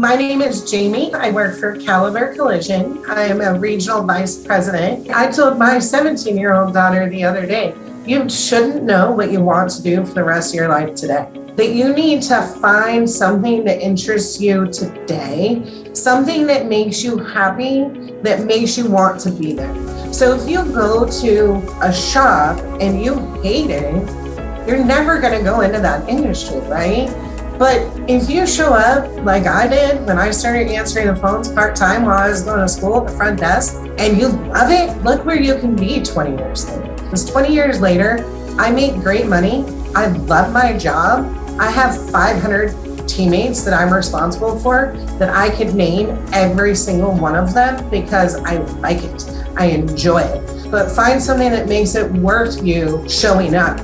my name is Jamie. I work for Caliber Collision. I am a regional vice president. I told my 17 year old daughter the other day, you shouldn't know what you want to do for the rest of your life today. That you need to find something that interests you today, something that makes you happy, that makes you want to be there. So if you go to a shop and you hate it, you're never going to go into that industry, right? But if you show up like I did when I started answering the phones part time while I was going to school at the front desk and you love it, look where you can be 20 years later. Because 20 years later, I make great money. I love my job. I have 500 teammates that I'm responsible for that I could name every single one of them because I like it. I enjoy it. But find something that makes it worth you showing up